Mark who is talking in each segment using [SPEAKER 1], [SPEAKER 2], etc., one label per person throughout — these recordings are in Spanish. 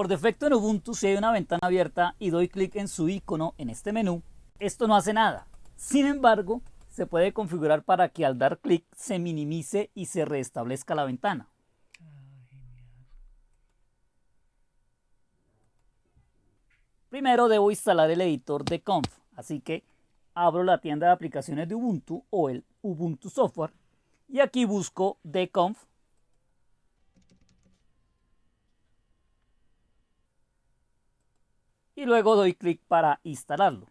[SPEAKER 1] Por defecto en Ubuntu si hay una ventana abierta y doy clic en su icono en este menú, esto no hace nada. Sin embargo, se puede configurar para que al dar clic se minimice y se restablezca la ventana. Primero debo instalar el editor de conf, así que abro la tienda de aplicaciones de Ubuntu o el Ubuntu Software y aquí busco dconf y luego doy clic para instalarlo.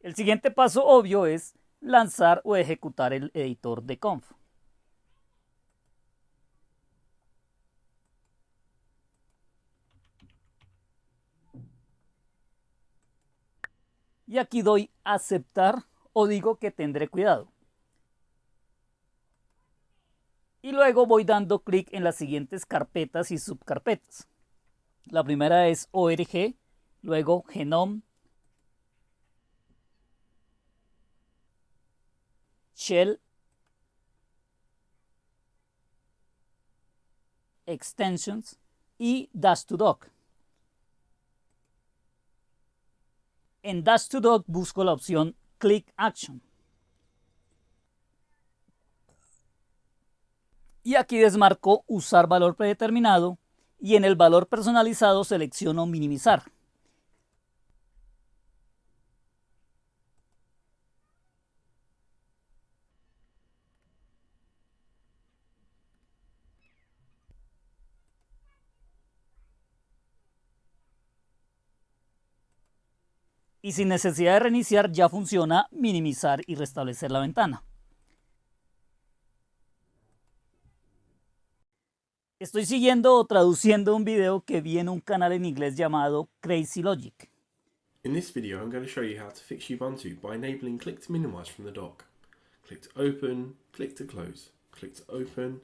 [SPEAKER 1] El siguiente paso obvio es lanzar o ejecutar el editor de conf. Y aquí doy aceptar o digo que tendré cuidado. Y luego voy dando clic en las siguientes carpetas y subcarpetas. La primera es ORG, luego Genome, Shell, Extensions y Dash to Dock. En Dash to Dock busco la opción Click Action. Y aquí desmarco usar valor predeterminado y en el valor personalizado selecciono minimizar. Y sin necesidad de reiniciar ya funciona minimizar y restablecer la ventana. Estoy siguiendo o traduciendo un video que vi en un canal en inglés llamado Crazy Logic.
[SPEAKER 2] In this video I'm going to show you how to fix Ubuntu by enabling click to minimize from the dock. Click to open, click to close, click to open.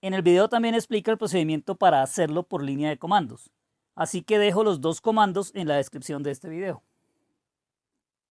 [SPEAKER 1] En el video también explica el procedimiento para hacerlo por línea de comandos, así que dejo los dos comandos en la descripción de este video.